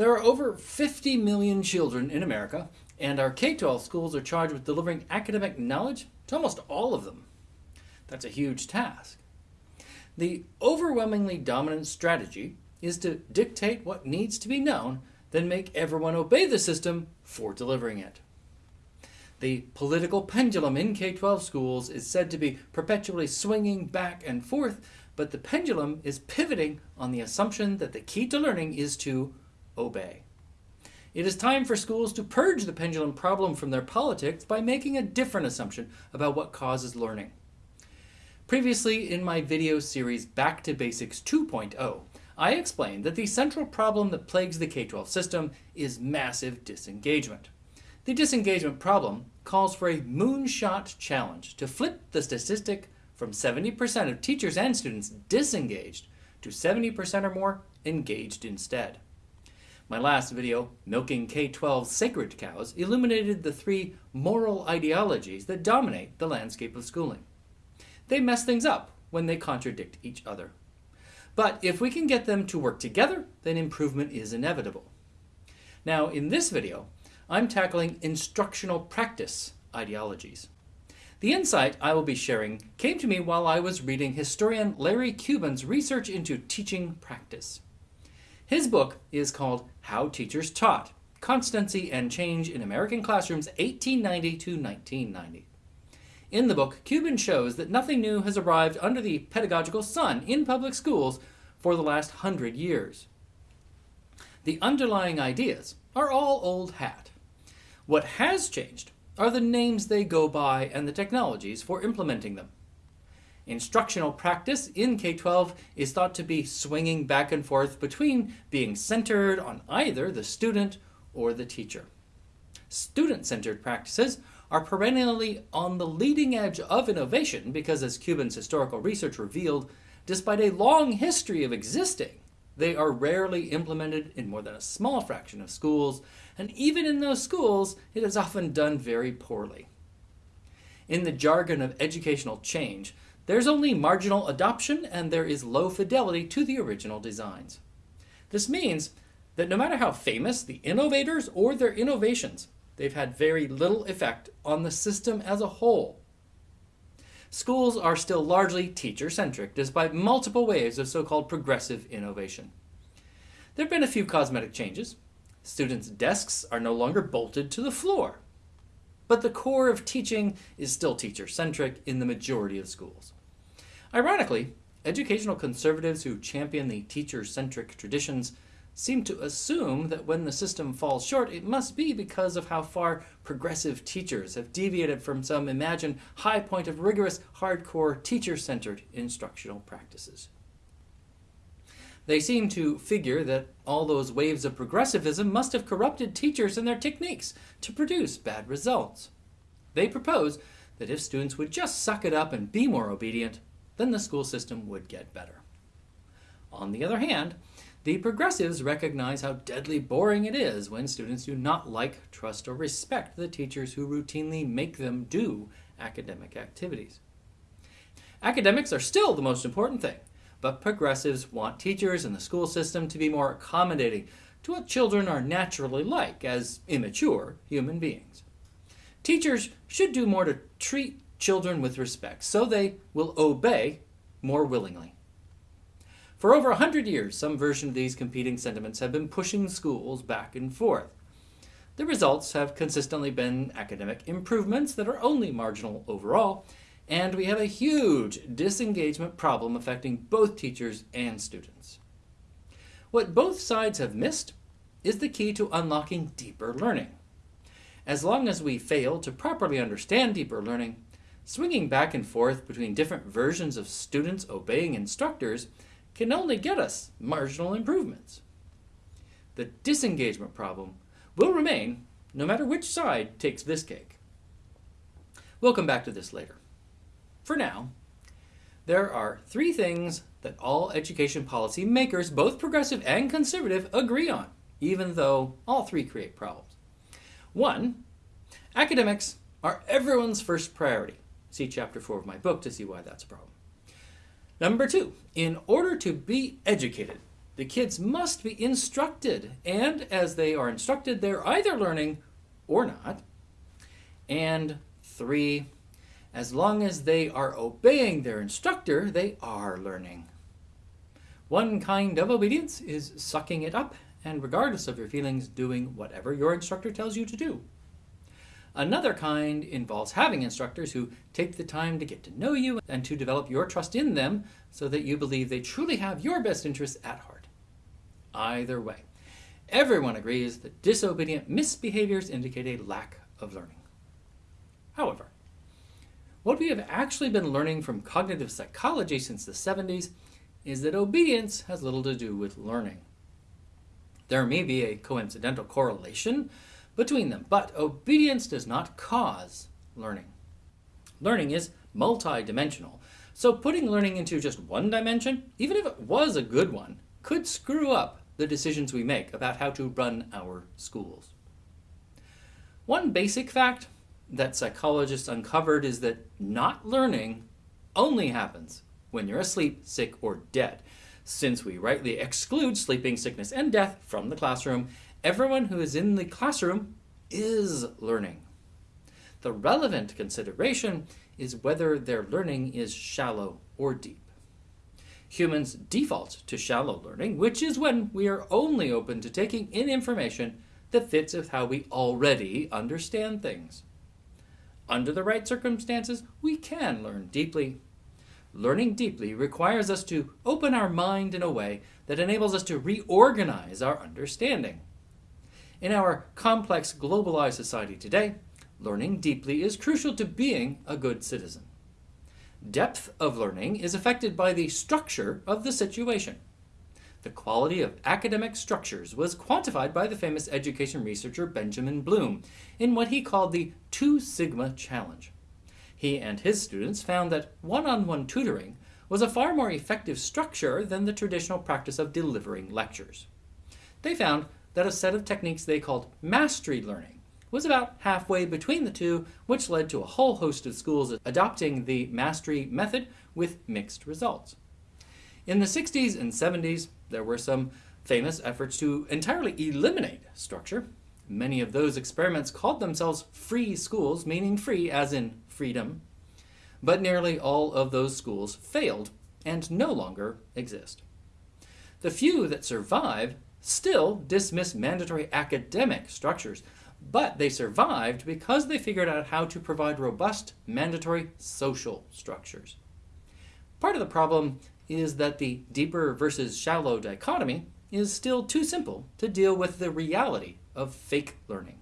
There are over 50 million children in America, and our K-12 schools are charged with delivering academic knowledge to almost all of them. That's a huge task. The overwhelmingly dominant strategy is to dictate what needs to be known, then make everyone obey the system for delivering it. The political pendulum in K-12 schools is said to be perpetually swinging back and forth, but the pendulum is pivoting on the assumption that the key to learning is to obey. It is time for schools to purge the pendulum problem from their politics by making a different assumption about what causes learning. Previously in my video series Back to Basics 2.0, I explained that the central problem that plagues the K-12 system is massive disengagement. The disengagement problem calls for a moonshot challenge to flip the statistic from 70% of teachers and students disengaged to 70% or more engaged instead. My last video, Milking K-12 Sacred Cows, illuminated the three moral ideologies that dominate the landscape of schooling. They mess things up when they contradict each other. But if we can get them to work together, then improvement is inevitable. Now, in this video, I'm tackling instructional practice ideologies. The insight I will be sharing came to me while I was reading historian Larry Cuban's research into teaching practice. His book is called How Teachers Taught, Constancy and Change in American Classrooms 1890 to 1990. In the book, Cuban shows that nothing new has arrived under the pedagogical sun in public schools for the last hundred years. The underlying ideas are all old hat. What has changed are the names they go by and the technologies for implementing them. Instructional practice in K-12 is thought to be swinging back and forth between being centered on either the student or the teacher. Student-centered practices are perennially on the leading edge of innovation because, as Cuban's historical research revealed, despite a long history of existing, they are rarely implemented in more than a small fraction of schools, and even in those schools, it is often done very poorly. In the jargon of educational change, there's only marginal adoption and there is low fidelity to the original designs. This means that no matter how famous the innovators or their innovations, they've had very little effect on the system as a whole. Schools are still largely teacher-centric, despite multiple waves of so-called progressive innovation. There have been a few cosmetic changes. Students' desks are no longer bolted to the floor. But the core of teaching is still teacher-centric in the majority of schools. Ironically, educational conservatives who champion the teacher-centric traditions seem to assume that when the system falls short, it must be because of how far progressive teachers have deviated from some imagined high point of rigorous, hardcore, teacher-centered instructional practices. They seem to figure that all those waves of progressivism must have corrupted teachers and their techniques to produce bad results. They propose that if students would just suck it up and be more obedient, then the school system would get better. On the other hand, the progressives recognize how deadly boring it is when students do not like, trust, or respect the teachers who routinely make them do academic activities. Academics are still the most important thing, but progressives want teachers and the school system to be more accommodating to what children are naturally like as immature human beings. Teachers should do more to treat children with respect, so they will obey more willingly. For over a hundred years, some version of these competing sentiments have been pushing schools back and forth. The results have consistently been academic improvements that are only marginal overall, and we have a huge disengagement problem affecting both teachers and students. What both sides have missed is the key to unlocking deeper learning. As long as we fail to properly understand deeper learning, Swinging back and forth between different versions of students obeying instructors can only get us marginal improvements. The disengagement problem will remain no matter which side takes this cake. We'll come back to this later. For now, there are three things that all education policy makers, both progressive and conservative, agree on, even though all three create problems. One, academics are everyone's first priority. See chapter 4 of my book to see why that's a problem. Number two, in order to be educated, the kids must be instructed, and as they are instructed, they're either learning or not. And three, as long as they are obeying their instructor, they are learning. One kind of obedience is sucking it up and, regardless of your feelings, doing whatever your instructor tells you to do. Another kind involves having instructors who take the time to get to know you and to develop your trust in them so that you believe they truly have your best interests at heart. Either way, everyone agrees that disobedient misbehaviors indicate a lack of learning. However, what we have actually been learning from cognitive psychology since the 70s is that obedience has little to do with learning. There may be a coincidental correlation between them, but obedience does not cause learning. Learning is multidimensional, so putting learning into just one dimension, even if it was a good one, could screw up the decisions we make about how to run our schools. One basic fact that psychologists uncovered is that not learning only happens when you're asleep, sick, or dead. Since we rightly exclude sleeping, sickness, and death from the classroom, everyone who is in the classroom is learning. The relevant consideration is whether their learning is shallow or deep. Humans default to shallow learning, which is when we are only open to taking in information that fits with how we already understand things. Under the right circumstances, we can learn deeply. Learning deeply requires us to open our mind in a way that enables us to reorganize our understanding. In our complex, globalized society today, learning deeply is crucial to being a good citizen. Depth of learning is affected by the structure of the situation. The quality of academic structures was quantified by the famous education researcher Benjamin Bloom in what he called the Two Sigma Challenge. He and his students found that one on one tutoring was a far more effective structure than the traditional practice of delivering lectures. They found that a set of techniques they called mastery learning was about halfway between the two, which led to a whole host of schools adopting the mastery method with mixed results. In the 60s and 70s, there were some famous efforts to entirely eliminate structure. Many of those experiments called themselves free schools, meaning free as in freedom. But nearly all of those schools failed and no longer exist. The few that survived still dismiss mandatory academic structures, but they survived because they figured out how to provide robust mandatory social structures. Part of the problem is that the deeper versus shallow dichotomy is still too simple to deal with the reality of fake learning.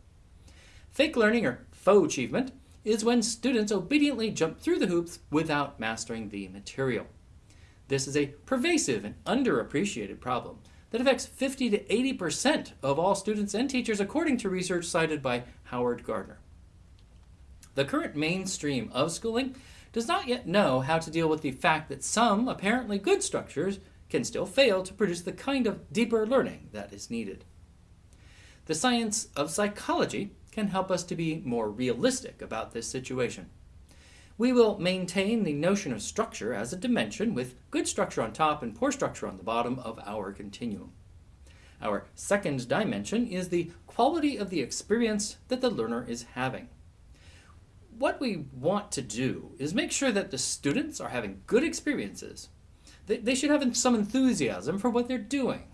Fake learning, or faux achievement, is when students obediently jump through the hoops without mastering the material. This is a pervasive and underappreciated problem that affects 50 to 80% of all students and teachers, according to research cited by Howard Gardner. The current mainstream of schooling does not yet know how to deal with the fact that some apparently good structures can still fail to produce the kind of deeper learning that is needed. The science of psychology can help us to be more realistic about this situation. We will maintain the notion of structure as a dimension with good structure on top and poor structure on the bottom of our continuum. Our second dimension is the quality of the experience that the learner is having what we want to do is make sure that the students are having good experiences. They, they should have some enthusiasm for what they're doing.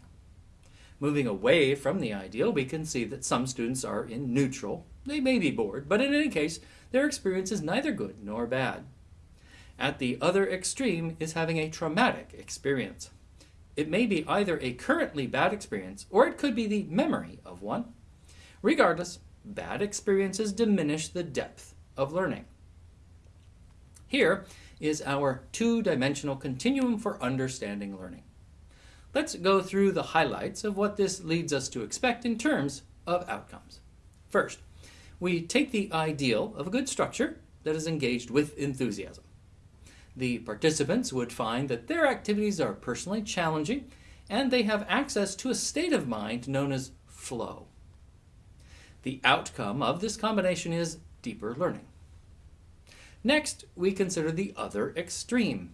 Moving away from the ideal, we can see that some students are in neutral. They may be bored, but in any case, their experience is neither good nor bad. At the other extreme is having a traumatic experience. It may be either a currently bad experience or it could be the memory of one. Regardless, bad experiences diminish the depth of learning. Here is our two-dimensional continuum for understanding learning. Let's go through the highlights of what this leads us to expect in terms of outcomes. First, we take the ideal of a good structure that is engaged with enthusiasm. The participants would find that their activities are personally challenging and they have access to a state of mind known as flow. The outcome of this combination is deeper learning. Next, we consider the other extreme.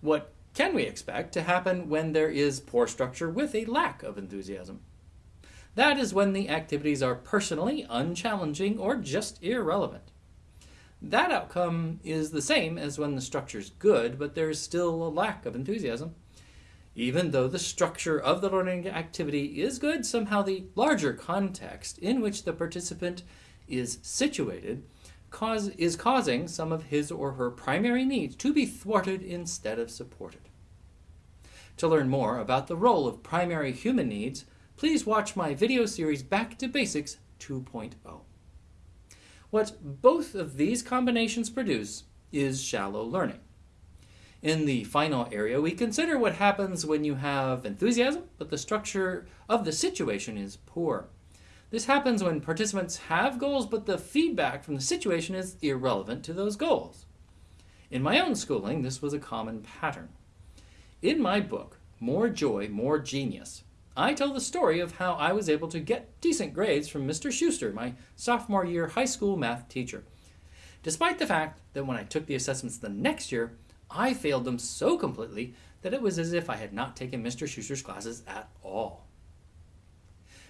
What can we expect to happen when there is poor structure with a lack of enthusiasm? That is when the activities are personally unchallenging or just irrelevant. That outcome is the same as when the structure is good, but there is still a lack of enthusiasm. Even though the structure of the learning activity is good, somehow the larger context in which the participant is situated cause, is causing some of his or her primary needs to be thwarted instead of supported. To learn more about the role of primary human needs, please watch my video series Back to Basics 2.0. What both of these combinations produce is shallow learning. In the final area, we consider what happens when you have enthusiasm, but the structure of the situation is poor. This happens when participants have goals, but the feedback from the situation is irrelevant to those goals. In my own schooling, this was a common pattern. In my book, More Joy, More Genius, I tell the story of how I was able to get decent grades from Mr. Schuster, my sophomore year high school math teacher. Despite the fact that when I took the assessments the next year, I failed them so completely that it was as if I had not taken Mr. Schuster's classes at all.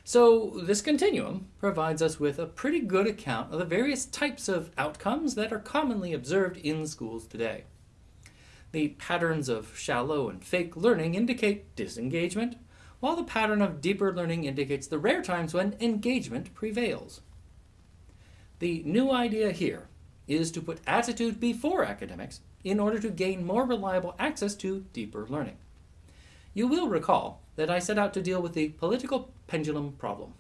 So this continuum provides us with a pretty good account of the various types of outcomes that are commonly observed in schools today. The patterns of shallow and fake learning indicate disengagement, while the pattern of deeper learning indicates the rare times when engagement prevails. The new idea here is to put attitude before academics in order to gain more reliable access to deeper learning. You will recall that I set out to deal with the political pendulum problem.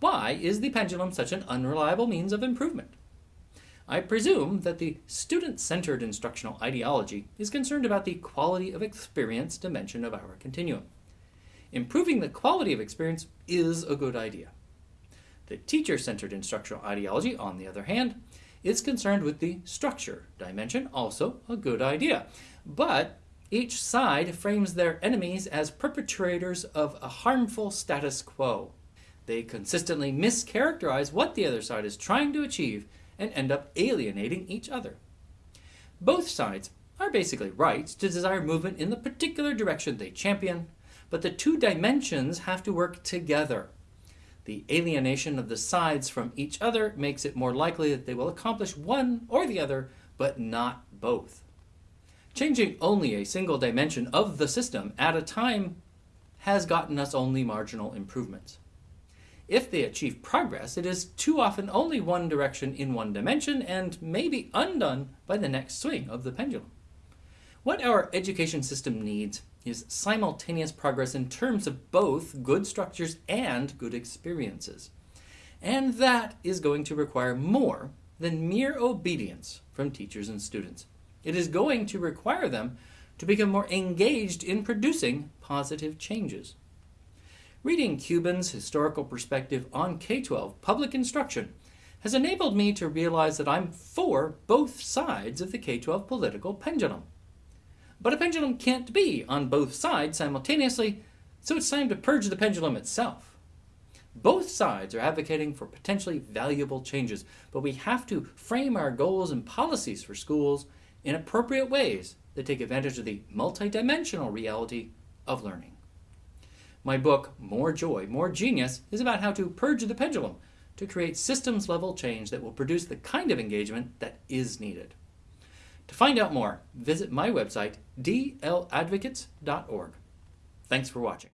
Why is the pendulum such an unreliable means of improvement? I presume that the student-centered instructional ideology is concerned about the quality of experience dimension of our continuum. Improving the quality of experience is a good idea. The teacher-centered instructional ideology, on the other hand, is concerned with the structure dimension, also a good idea. But each side frames their enemies as perpetrators of a harmful status quo. They consistently mischaracterize what the other side is trying to achieve and end up alienating each other. Both sides are basically right to desire movement in the particular direction they champion, but the two dimensions have to work together. The alienation of the sides from each other makes it more likely that they will accomplish one or the other, but not both. Changing only a single dimension of the system at a time has gotten us only marginal improvements. If they achieve progress, it is too often only one direction in one dimension and may be undone by the next swing of the pendulum. What our education system needs is simultaneous progress in terms of both good structures and good experiences. And that is going to require more than mere obedience from teachers and students. It is going to require them to become more engaged in producing positive changes. Reading Cuban's historical perspective on K-12 public instruction has enabled me to realize that I'm for both sides of the K-12 political pendulum. But a pendulum can't be on both sides simultaneously, so it's time to purge the pendulum itself. Both sides are advocating for potentially valuable changes, but we have to frame our goals and policies for schools in appropriate ways that take advantage of the multidimensional reality of learning. My book, More Joy, More Genius, is about how to purge the pendulum to create systems level change that will produce the kind of engagement that is needed. To find out more, visit my website, dladvocates.org. Thanks for watching.